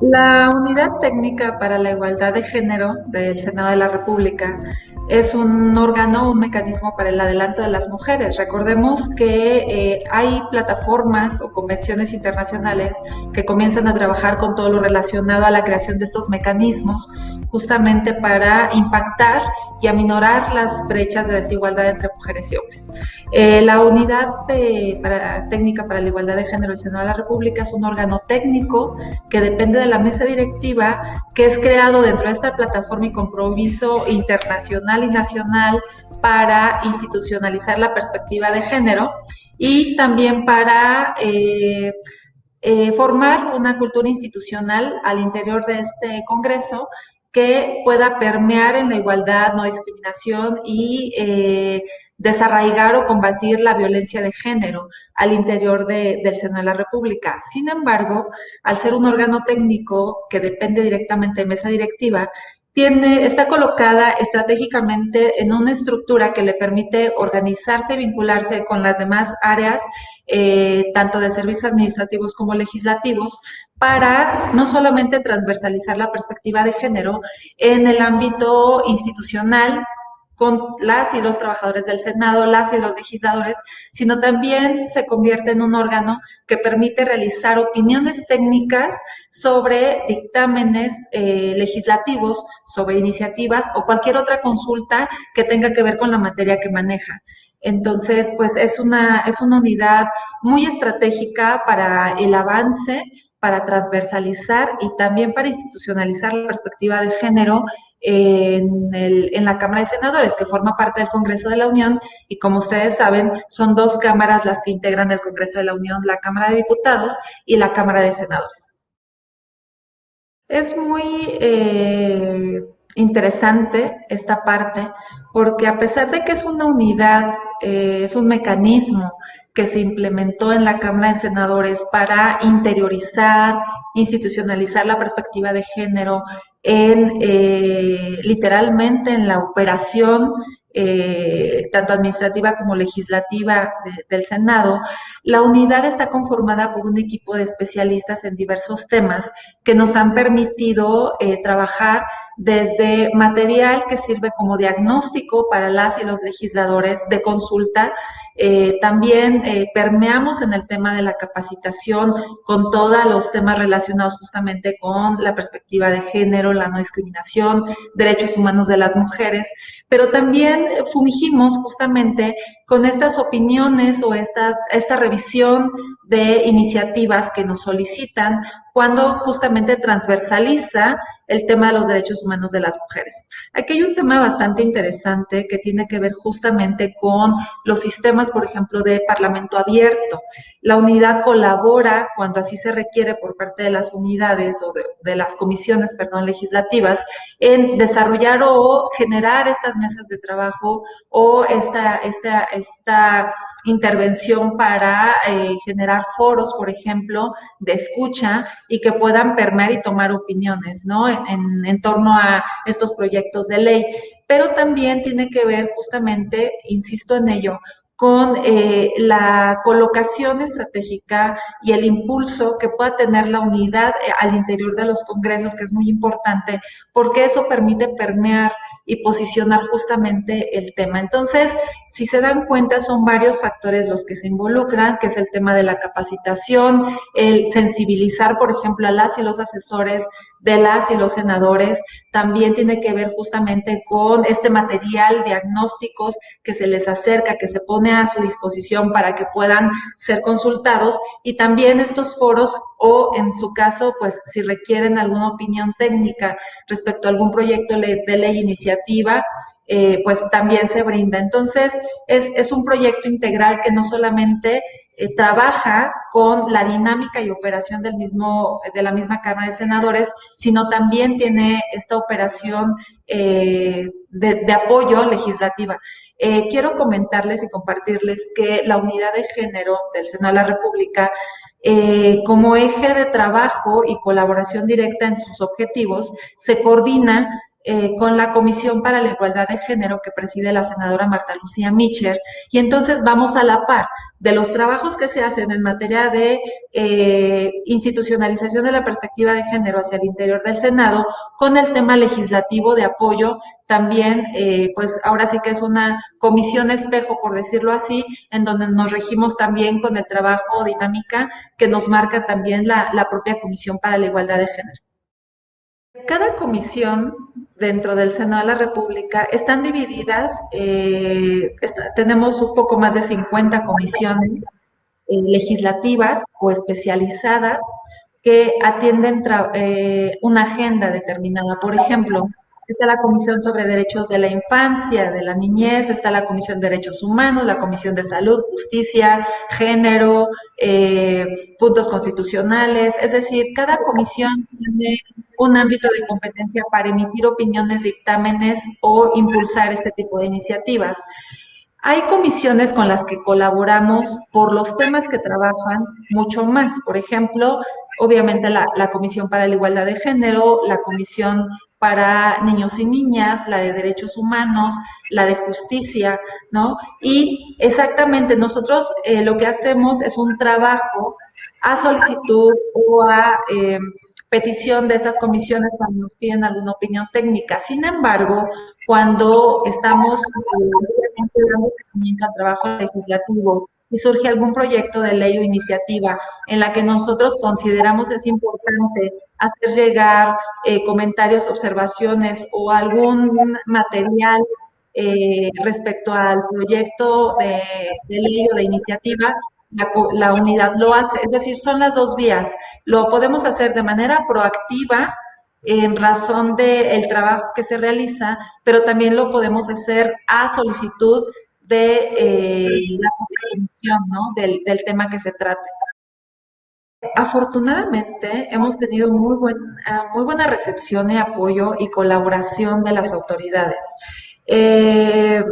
La Unidad Técnica para la Igualdad de Género del Senado de la República es un órgano, un mecanismo para el adelanto de las mujeres. Recordemos que eh, hay plataformas o convenciones internacionales que comienzan a trabajar con todo lo relacionado a la creación de estos mecanismos justamente para impactar y aminorar las brechas de desigualdad entre mujeres y hombres. Eh, la Unidad Técnica para la Igualdad de Género del Senado de la República es un órgano técnico que depende de la mesa directiva que es creado dentro de esta plataforma y compromiso internacional y nacional para institucionalizar la perspectiva de género y también para eh, eh, formar una cultura institucional al interior de este Congreso que pueda permear en la igualdad, no discriminación y eh, desarraigar o combatir la violencia de género al interior del Senado de la República. Sin embargo, al ser un órgano técnico que depende directamente de mesa directiva, tiene, está colocada estratégicamente en una estructura que le permite organizarse y vincularse con las demás áreas, eh, tanto de servicios administrativos como legislativos, para no solamente transversalizar la perspectiva de género en el ámbito institucional, con las y los trabajadores del Senado, las y los legisladores, sino también se convierte en un órgano que permite realizar opiniones técnicas sobre dictámenes eh, legislativos, sobre iniciativas o cualquier otra consulta que tenga que ver con la materia que maneja. Entonces, pues es una, es una unidad muy estratégica para el avance, para transversalizar y también para institucionalizar la perspectiva de género en, la Cámara de Senadores, que forma parte del Congreso de la Unión, y como ustedes saben, son dos cámaras las que integran el Congreso de la Unión, la Cámara de Diputados y la Cámara de Senadores. Es muy eh, interesante esta parte, porque a pesar de que es una unidad, eh, es un mecanismo que se implementó en la Cámara de Senadores para interiorizar, institucionalizar la perspectiva de género en eh, literalmente en la operación eh, tanto administrativa como legislativa del Senado, la unidad está conformada por un equipo de especialistas en diversos temas que nos han permitido eh, trabajar desde material que sirve como diagnóstico para las y los legisladores de consulta. Eh, también eh, permeamos en el tema de la capacitación con todos los temas relacionados justamente con la perspectiva de género, la no discriminación, derechos humanos de las mujeres, pero también fungimos justamente con estas opiniones o estas, esta revisión de iniciativas que nos solicitan cuando justamente transversaliza el tema de los derechos humanos de las mujeres. Aquí hay un tema bastante interesante que tiene que ver justamente con los sistemas, por ejemplo, de parlamento abierto. La unidad colabora cuando así se requiere por parte de las unidades o de, las comisiones, perdón, legislativas, en desarrollar o generar estas mesas de trabajo o esta, esta, esta intervención para eh, generar foros, por ejemplo, de escucha y que puedan permear y tomar opiniones, ¿no? En, en, torno a estos proyectos de ley. Pero también tiene que ver justamente, insisto en ello, con eh, la colocación estratégica y el impulso que pueda tener la unidad eh, al interior de los congresos, que es muy importante, porque eso permite permear y posicionar justamente el tema. Entonces, si se dan cuenta, son varios factores los que se involucran, que es el tema de la capacitación, el sensibilizar, por ejemplo, a las y los asesores de las y los senadores, también tiene que ver justamente con este material, diagnósticos que se les acerca, que se pone a su disposición para que puedan ser consultados y también estos foros o en su caso, pues si requieren alguna opinión técnica respecto a algún proyecto de ley iniciativa, eh, pues también se brinda. Entonces, es, es un proyecto integral que no solamente eh, trabaja con la dinámica y operación del mismo, de la misma Cámara de Senadores, sino también tiene esta operación eh, de, apoyo legislativa. Quiero comentarles y compartirles que la unidad de género del Senado de la República como eje de trabajo y colaboración directa en sus objetivos, se coordina eh, con la Comisión para la Igualdad de Género que preside la senadora Marta Lucía Micher y entonces vamos a la par de los trabajos que se hacen en materia de eh, institucionalización de la perspectiva de género hacia el interior del Senado con el tema legislativo de apoyo también, eh, pues ahora sí que es una comisión espejo, por decirlo así, en donde nos regimos también con el trabajo dinámica que nos marca también la, la propia Comisión para la Igualdad de Género. Cada comisión dentro del Senado de la República están divididas, eh, tenemos un poco más de 50 comisiones eh, legislativas o especializadas que atienden eh, una agenda determinada. Por ejemplo, está la Comisión sobre Derechos de la Infancia, de la Niñez, está la Comisión de Derechos Humanos, la Comisión de Salud, Justicia, Género, eh, puntos constitucionales, es decir, cada comisión tiene un ámbito de competencia para emitir opiniones, dictámenes o impulsar este tipo de iniciativas. Hay comisiones con las que colaboramos por los temas que trabajan mucho más. Por ejemplo, obviamente la, la, Comisión para la Igualdad de Género, la Comisión para niños y niñas, la de derechos humanos, la de justicia, ¿no? Y exactamente nosotros eh, lo que hacemos es un trabajo a solicitud o a eh, petición de estas comisiones cuando nos piden alguna opinión técnica. Sin embargo, cuando estamos eh, dando seguimiento al trabajo legislativo y surge algún proyecto de ley o iniciativa en la que nosotros consideramos es importante hacer llegar eh, comentarios, observaciones o algún material eh, respecto al proyecto de, ley o de iniciativa, la, unidad lo hace. Es decir, son las dos vías. Lo podemos hacer de manera proactiva en razón del trabajo que se realiza, pero también lo podemos hacer a solicitud de eh, la comisión, ¿no? Del, del, tema que se trate. Afortunadamente hemos tenido muy, buen, ah, muy buena recepción y apoyo y colaboración de las autoridades. Eh,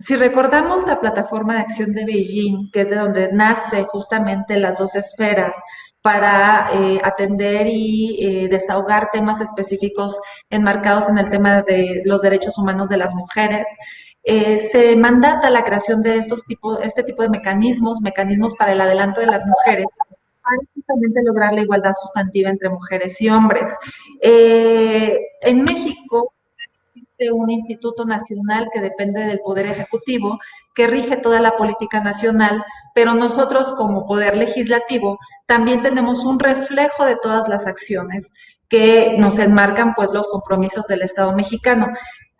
si recordamos la plataforma de acción de Beijing, que es de donde nace justamente las dos esferas para eh, atender y eh, desahogar temas específicos enmarcados en el tema de los derechos humanos de las mujeres, eh, se mandata la creación de estos tipo, este tipo de mecanismos, mecanismos para el adelanto de las mujeres, para justamente lograr la igualdad sustantiva entre mujeres y hombres. Eh, en México existe un instituto nacional que depende del Poder Ejecutivo, que rige toda la política nacional, pero nosotros como Poder Legislativo también tenemos un reflejo de todas las acciones que nos enmarcan pues los compromisos del Estado mexicano.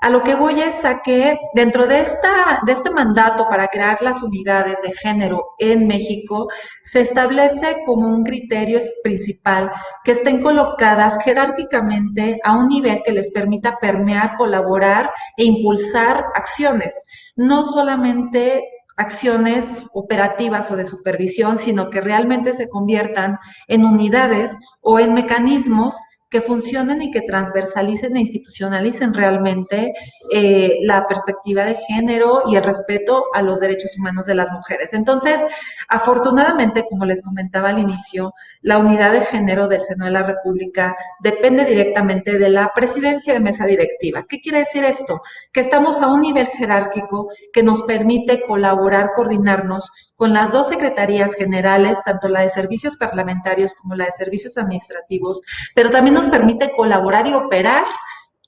A lo que voy es a que dentro de, esta, de este mandato para crear las unidades de género en México, se establece como un criterio principal que estén colocadas jerárquicamente a un nivel que les permita permear, colaborar e impulsar acciones, no solamente acciones operativas o de supervisión, sino que realmente se conviertan en unidades o en mecanismos que funcionen y que transversalicen e institucionalicen realmente eh, la perspectiva de género y el respeto a los derechos humanos de las mujeres. Entonces, afortunadamente, como les comentaba al inicio, la unidad de género del Seno de la República depende directamente de la presidencia de mesa directiva. ¿Qué quiere decir esto? Que estamos a un nivel jerárquico que nos permite colaborar, coordinarnos con las dos secretarías generales, tanto la de servicios parlamentarios como la de servicios administrativos, pero también nos permite colaborar y operar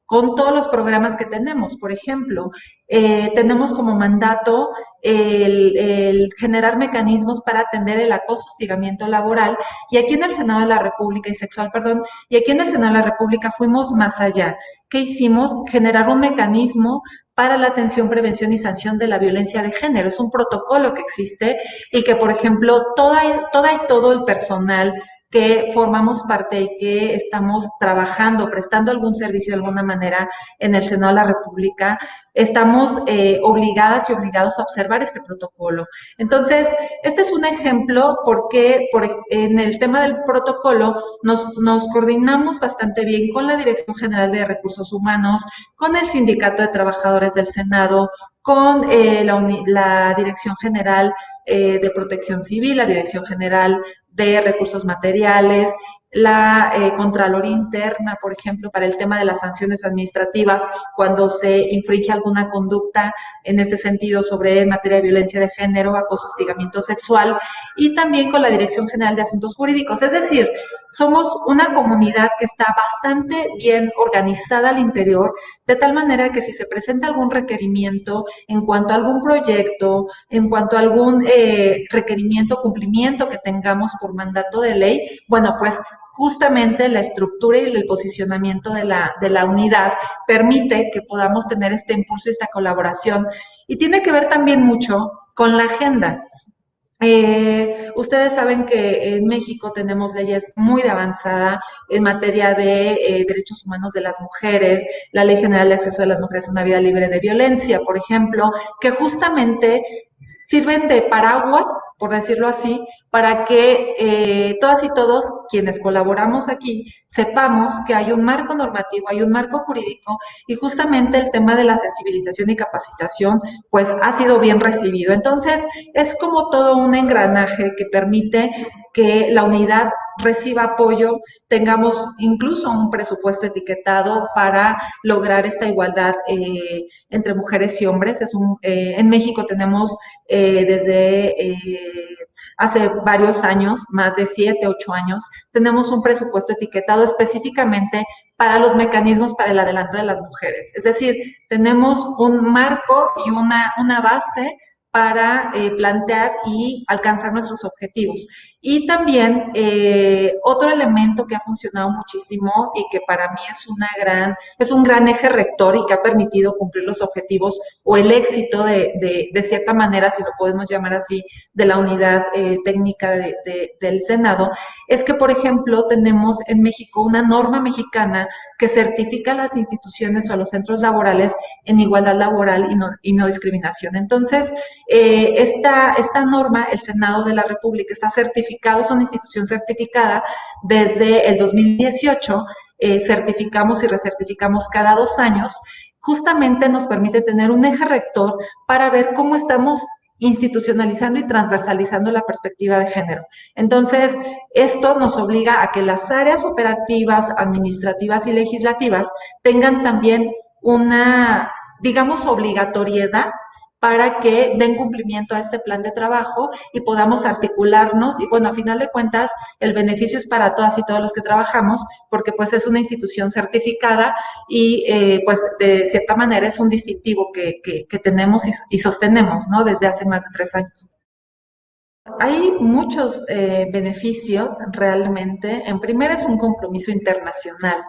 con todos los programas que tenemos. Por ejemplo, eh, tenemos como mandato el, generar mecanismos para atender el acoso, hostigamiento laboral, y aquí en el Senado de la República, y sexual, perdón, y aquí en el Senado de la República fuimos más allá. ¿Qué hicimos? Generar un mecanismo para la atención, prevención y sanción de la violencia de género. Es un protocolo que existe y que, por ejemplo, toda, toda y todo el personal que formamos parte y que estamos trabajando, prestando algún servicio de alguna manera en el Senado de la República, estamos eh, obligadas y obligados a observar este protocolo. Entonces, este es un ejemplo porque por, en el tema del protocolo nos, coordinamos bastante bien con la Dirección General de Recursos Humanos, con el Sindicato de Trabajadores del Senado, con eh, la, la, Dirección General eh, de Protección Civil, la Dirección General de recursos materiales la eh, Contraloría Interna, por ejemplo, para el tema de las sanciones administrativas, cuando se infringe alguna conducta en este sentido sobre materia de violencia de género, acoso, hostigamiento sexual, y también con la Dirección General de Asuntos Jurídicos. Es decir, somos una comunidad que está bastante bien organizada al interior, de tal manera que si se presenta algún requerimiento en cuanto a algún proyecto, en cuanto a algún eh, requerimiento, cumplimiento que tengamos por mandato de ley, bueno, pues justamente la estructura y el posicionamiento de la, de la unidad permite que podamos tener este impulso y esta colaboración. Y tiene que ver también mucho con la agenda. Eh, ustedes saben que en México tenemos leyes muy de avanzada en materia de eh, derechos humanos de las mujeres, la Ley General de Acceso de las Mujeres a una Vida Libre de Violencia, por ejemplo, que justamente sirven de paraguas, por decirlo así, para que eh, todas y todos quienes colaboramos aquí sepamos que hay un marco normativo, hay un marco jurídico y justamente el tema de la sensibilización y capacitación pues ha sido bien recibido. Entonces es como todo un engranaje que permite que la unidad reciba apoyo, tengamos incluso un presupuesto etiquetado para lograr esta igualdad eh, entre mujeres y hombres. Es un, eh, en México tenemos eh, desde hace varios años, más de siete, ocho años, tenemos un presupuesto etiquetado específicamente para los mecanismos para el adelanto de las mujeres. Es decir, tenemos un marco y una, una base para plantear y alcanzar nuestros objetivos. Y también eh, otro elemento que ha funcionado muchísimo y que para mí es, una gran, es un gran eje rector y que ha permitido cumplir los objetivos o el éxito de, de, cierta manera, si lo podemos llamar así, de la unidad eh, técnica de, del Senado, es que, por ejemplo, tenemos en México una norma mexicana que certifica a las instituciones o a los centros laborales en igualdad laboral y no, y no discriminación. Entonces, eh, esta, esta norma, el Senado de la República está certificando es una institución certificada desde el 2018. Eh, certificamos y recertificamos cada dos años. Justamente nos permite tener un eje rector para ver cómo estamos institucionalizando y transversalizando la perspectiva de género. Entonces, esto nos obliga a que las áreas operativas, administrativas y legislativas tengan también una, digamos, obligatoriedad para que den cumplimiento a este plan de trabajo y podamos articularnos. Y bueno, a final de cuentas, el beneficio es para todas y todos los que trabajamos, porque pues es una institución certificada y eh, pues de cierta manera es un distintivo que, que, tenemos y, sostenemos, ¿no? Desde hace más de tres años. Hay muchos eh, beneficios realmente. En primer es un compromiso internacional.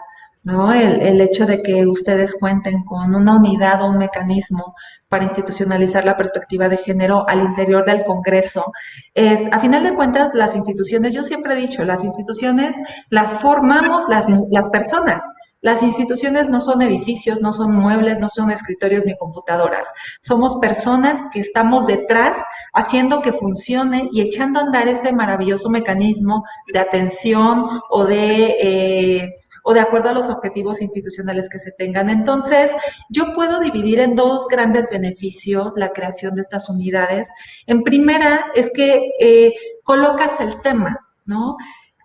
¿No? El, el, hecho de que ustedes cuenten con una unidad o un mecanismo para institucionalizar la perspectiva de género al interior del Congreso es, a final de cuentas, las instituciones, yo siempre he dicho, las instituciones las formamos las, las personas. Las instituciones no son edificios, no son muebles, no son escritorios ni computadoras. Somos personas que estamos detrás haciendo que funcione y echando a andar ese maravilloso mecanismo de atención o de, eh, o de acuerdo a los objetivos institucionales que se tengan. Entonces, yo puedo dividir en dos grandes beneficios la creación de estas unidades. En primera es que eh, colocas el tema, ¿no?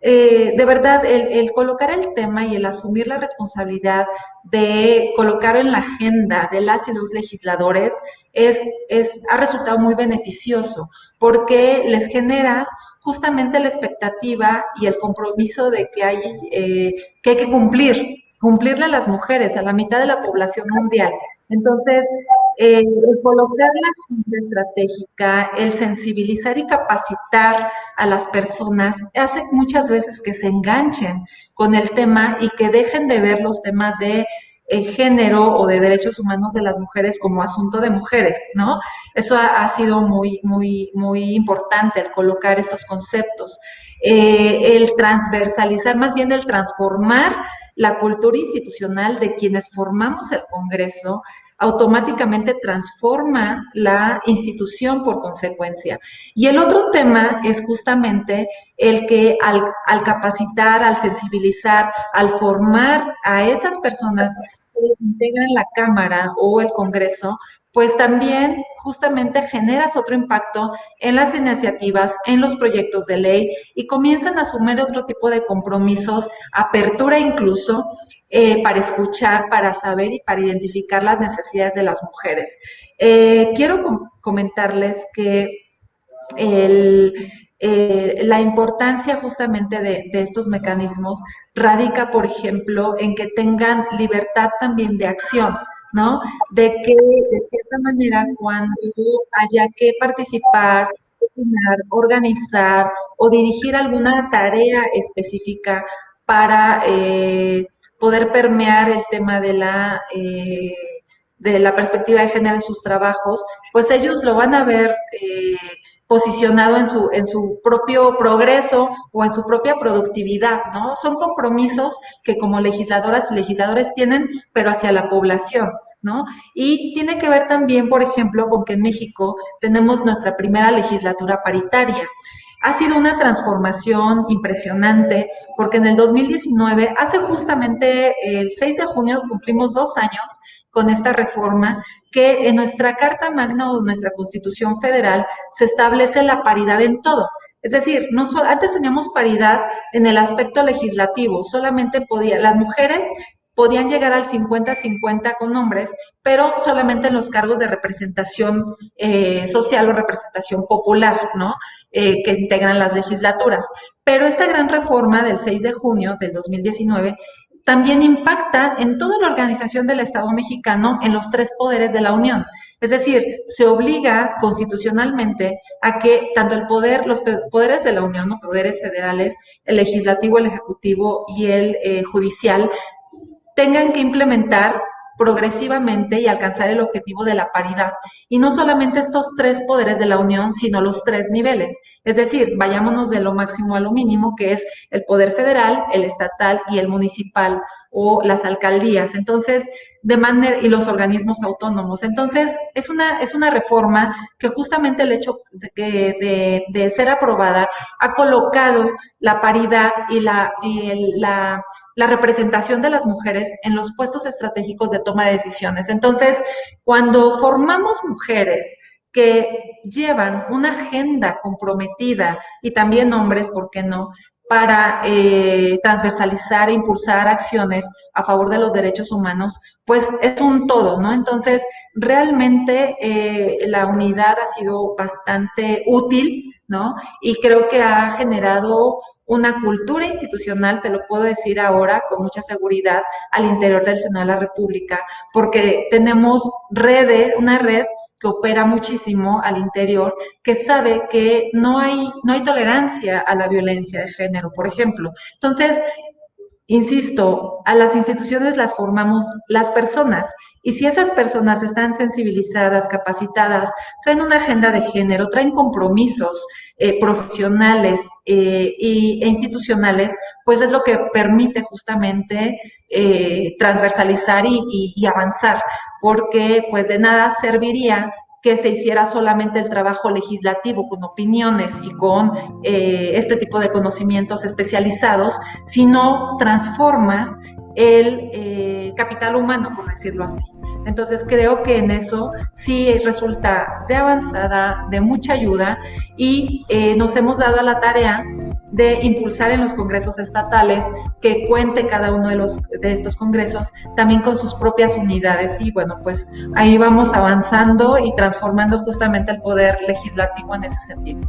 Eh, de verdad, el, colocar el tema y el asumir la responsabilidad de colocar en la agenda de las y los legisladores es, es, ha resultado muy beneficioso porque les generas justamente la expectativa y el compromiso de que hay, eh, que, hay que cumplir, cumplirle a las mujeres, a la mitad de la población mundial. Entonces, eh, el colocar la agenda estratégica, el sensibilizar y capacitar a las personas hace muchas veces que se enganchen con el tema y que dejen de ver los temas de eh, género o de derechos humanos de las mujeres como asunto de mujeres, ¿no? Eso ha, sido muy, muy, muy importante, el colocar estos conceptos. Eh, el transversalizar, más bien el transformar la cultura institucional de quienes formamos el Congreso automáticamente transforma la institución por consecuencia. Y el otro tema es justamente el que al, al capacitar, al sensibilizar, al formar a esas personas que integran la Cámara o el Congreso, pues también justamente generas otro impacto en las iniciativas, en los proyectos de ley y comienzan a asumir otro tipo de compromisos, apertura incluso, eh, para escuchar, para saber y para identificar las necesidades de las mujeres. Eh, quiero comentarles que eh, la importancia justamente de, estos mecanismos radica, por ejemplo, en que tengan libertad también de acción. ¿No? De que de cierta manera cuando haya que participar, organizar o dirigir alguna tarea específica para eh, poder permear el tema de la, eh, de la perspectiva de género en sus trabajos, pues ellos lo van a ver eh, posicionado en su, en su propio progreso o en su propia productividad, ¿no? Son compromisos que como legisladoras y legisladores tienen, pero hacia la población. ¿No? Y tiene que ver también, por ejemplo, con que en México tenemos nuestra primera legislatura paritaria. Ha sido una transformación impresionante porque en el 2019, hace justamente el 6 de junio, cumplimos dos años con esta reforma que en nuestra Carta Magna o nuestra Constitución Federal se establece la paridad en todo. Es decir, no antes teníamos paridad en el aspecto legislativo, solamente podía, las mujeres podían llegar al 50-50 con hombres, pero solamente en los cargos de representación eh, social o representación popular, ¿no? Eh, que integran las legislaturas. Pero esta gran reforma del 6 de junio del 2019 también impacta en toda la organización del Estado mexicano en los tres poderes de la Unión. Es decir, se obliga constitucionalmente a que tanto el poder, los poderes de la Unión, los poderes federales, el legislativo, el ejecutivo y el eh, judicial, tengan que implementar progresivamente y alcanzar el objetivo de la paridad. Y no solamente estos tres poderes de la Unión, sino los tres niveles. Es decir, vayámonos de lo máximo a lo mínimo, que es el poder federal, el estatal y el municipal o las alcaldías. Entonces, de manera, y los organismos autónomos. Entonces, es una, es una reforma que justamente el hecho de, de, ser aprobada ha colocado la paridad y, la, y la, la representación de las mujeres en los puestos estratégicos de toma de decisiones. Entonces, cuando formamos mujeres, que llevan una agenda comprometida y también hombres, ¿por qué no?, para eh, transversalizar e impulsar acciones a favor de los derechos humanos, pues es un todo, ¿no? Entonces, realmente eh, la unidad ha sido bastante útil, ¿no? Y creo que ha generado una cultura institucional, te lo puedo decir ahora con mucha seguridad, al interior del Senado de la República, porque tenemos redes, una red que opera muchísimo al interior, que sabe que no hay, no hay tolerancia a la violencia de género, por ejemplo. Entonces, insisto, a las instituciones las formamos las personas y si esas personas están sensibilizadas, capacitadas, traen una agenda de género, traen compromisos eh, profesionales eh, e institucionales, pues es lo que permite justamente eh, transversalizar y, y avanzar, porque pues de nada serviría que se hiciera solamente el trabajo legislativo con opiniones y con este tipo de conocimientos especializados, sino transformas el capital humano, por decirlo así. Entonces creo que en eso sí resulta de avanzada, de mucha ayuda y eh, nos hemos dado a la tarea de impulsar en los congresos estatales que cuente cada uno de, los, de estos congresos también con sus propias unidades y bueno, pues ahí vamos avanzando y transformando justamente el poder legislativo en ese sentido.